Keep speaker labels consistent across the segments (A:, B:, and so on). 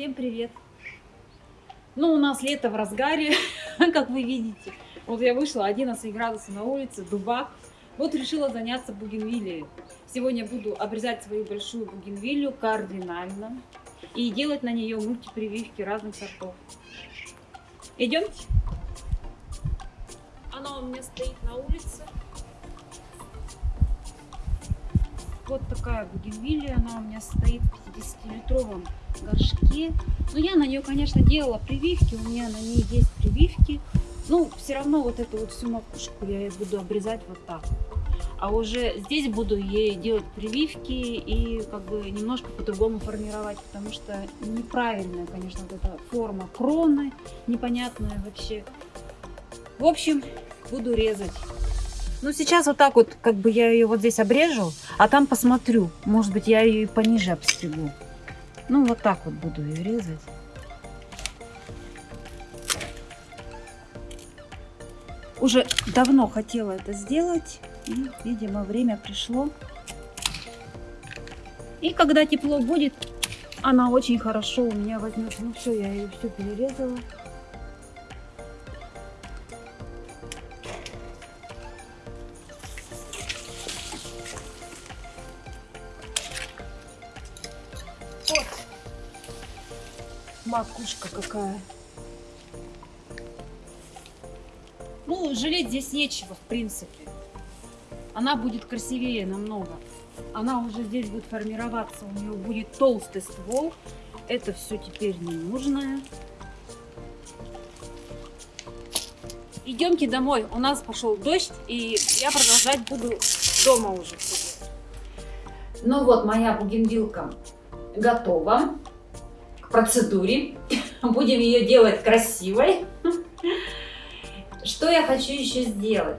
A: Всем привет! Ну, у нас лето в разгаре, как вы видите. Вот я вышла, 11 градусов на улице, дубак. Вот решила заняться бугенвиллией. Сегодня буду обрезать свою большую бугенвилью кардинально и делать на нее мультипрививки разных сортов. Идемте. Она у меня стоит на улице. Вот такая бугенвилия, она у меня стоит в 50-литровом горшке. Но я на нее, конечно, делала прививки, у меня на ней есть прививки. Ну, все равно вот эту вот всю макушку я буду обрезать вот так. А уже здесь буду ей делать прививки и как бы немножко по-другому формировать, потому что неправильная, конечно, вот эта форма кроны, непонятная вообще. В общем, буду резать. Ну, сейчас вот так вот, как бы я ее вот здесь обрежу, а там посмотрю. Может быть, я ее и пониже обстригу. Ну, вот так вот буду ее резать. Уже давно хотела это сделать. И, видимо, время пришло. И когда тепло будет, она очень хорошо у меня возьмет. Ну все, я ее все перерезала. Макушка какая. Ну, жалеть здесь нечего, в принципе. Она будет красивее намного. Она уже здесь будет формироваться, у нее будет толстый ствол. Это все теперь не нужное. Идемте домой. У нас пошел дождь, и я продолжать буду дома уже. Ну вот, моя бугенвилка готова процедуре. Будем ее делать красивой. Что я хочу еще сделать?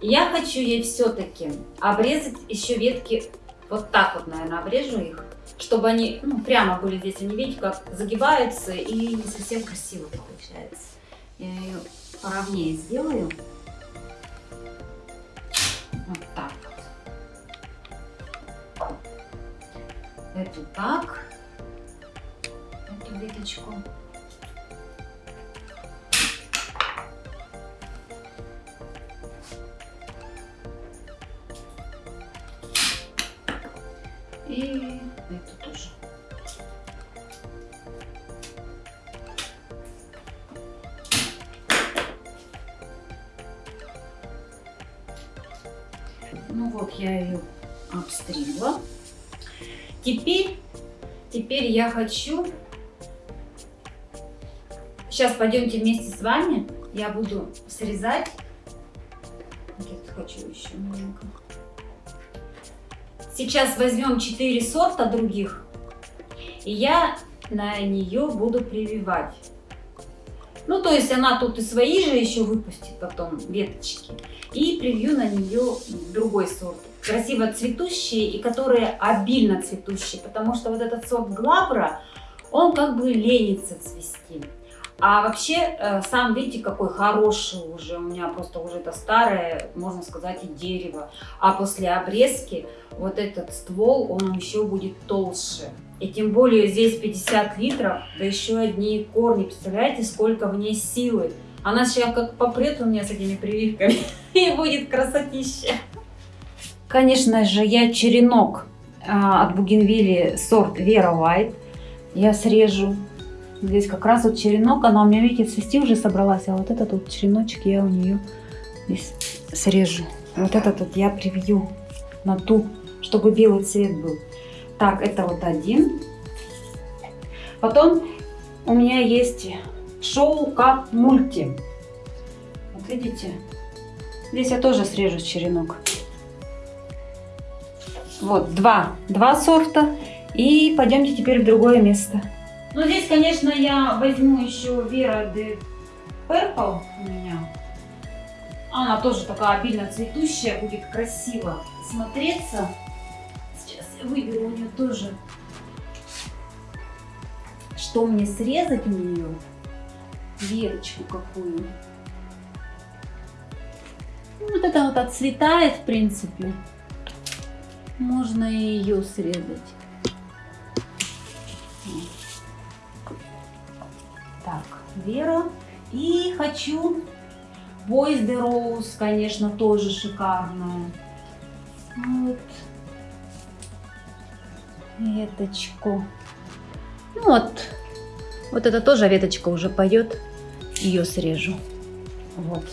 A: Я хочу ей все-таки обрезать еще ветки, вот так вот, наверное, обрежу их, чтобы они ну, прямо были здесь. Они, видите, как загибаются и не совсем красиво получается. Я ее поровнее сделаю. Вот так вот. Эту так веточку. И эту тоже. Ну вот я ее обстригла. Теперь, теперь я хочу Сейчас пойдемте вместе с вами. Я буду срезать. Я хочу еще маленько. Сейчас возьмем 4 сорта других. И я на нее буду прививать. Ну, то есть она тут и свои же еще выпустит потом веточки. И привью на нее другой сорт. Красиво цветущие и которые обильно цветущие. Потому что вот этот сорт глабра, он как бы ленится цвести. А вообще, э, сам видите, какой хороший уже, у меня просто уже это старое, можно сказать, и дерево. А после обрезки вот этот ствол, он еще будет толще. И тем более здесь 50 литров, да еще одни корни. Представляете, сколько в ней силы. Она сейчас как попрет у меня с этими прививками, и будет красотища. Конечно же, я черенок а, от бугенвилли сорт Vera White. Я срежу Здесь как раз вот черенок, она у меня, видите, цвести уже собралась, а вот этот вот череночек я у нее здесь срежу. Вот этот вот я привью на ту, чтобы белый цвет был. Так, это вот один. Потом у меня есть шоу как мульти. Вот видите, здесь я тоже срежу черенок. Вот, два, два сорта. И пойдемте теперь в другое место. Ну, здесь, конечно, я возьму еще Vera de Purple у меня. Она тоже такая обильно цветущая, будет красиво смотреться. Сейчас я выберу у нее тоже, что мне срезать у нее. Верочку какую. Вот это вот отцветает, в принципе. Можно и ее срезать. Вера. И хочу Boys the Rose, конечно, тоже шикарная. Вот. Веточку. Ну вот. Вот это тоже веточка уже пойдет. Ее срежу. Вот.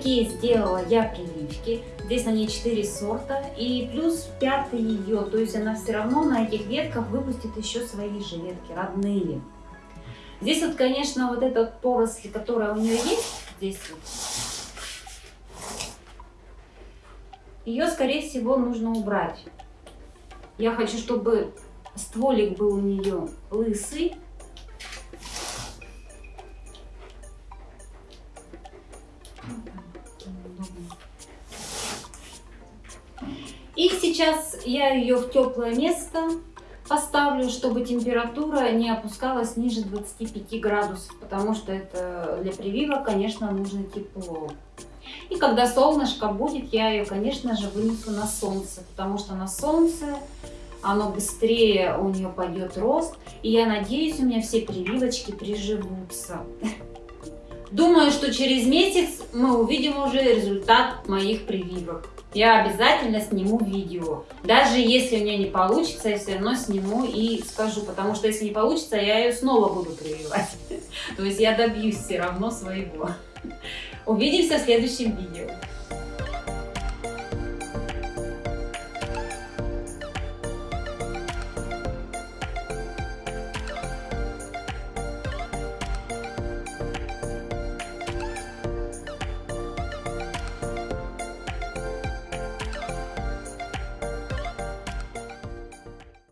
A: Такие сделала я прививки. Здесь на ней 4 сорта и плюс пятый ее. То есть она все равно на этих ветках выпустит еще свои же ветки, родные. Здесь вот, конечно, вот эта поросль, которая у нее есть, здесь вот, ее, скорее всего, нужно убрать. Я хочу, чтобы стволик был у нее лысый. Сейчас я ее в теплое место поставлю, чтобы температура не опускалась ниже 25 градусов, потому что это для прививок, конечно, нужно тепло. И когда солнышко будет, я ее, конечно же, вынесу на солнце, потому что на солнце оно быстрее у нее пойдет рост. И я надеюсь, у меня все прививочки приживутся. Думаю, что через месяц мы увидим уже результат моих прививок. Я обязательно сниму видео. Даже если у меня не получится, я все равно сниму и скажу. Потому что если не получится, я ее снова буду прививать. То есть я добьюсь все равно своего. Увидимся в следующем видео.